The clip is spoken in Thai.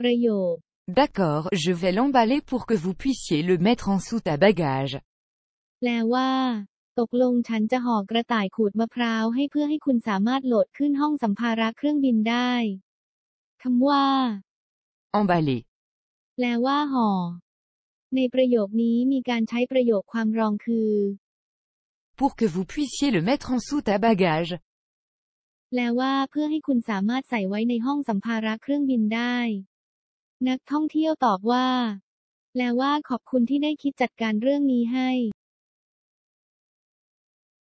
ประโยค D'accord, je vais l'emballer pour que vous puissiez le mettre en soute à bagages. แปลว่า ตกลงฉันจะห่อกระต่ายขูดมะพร้าวให้เพื่อให้คุณสามารถโหลดขึ้นห้องสัมภาระเครื่องบินได้คำว่า Emballer. แปลว่าห่อ ในประโยคนี้มีการใช้ประโยคความรองคือ Pour que vous puissiez le mettre en soute à bagages. แปลว่าเพื่อให้คุณสามารถใส่ไว้ในห้องสัมภาระเครื่องบินได้ นักท่องเที่ยวตอบว่า แปลว่าขอบคุณที่ได้คิดจัดการเรื่องนี้ให้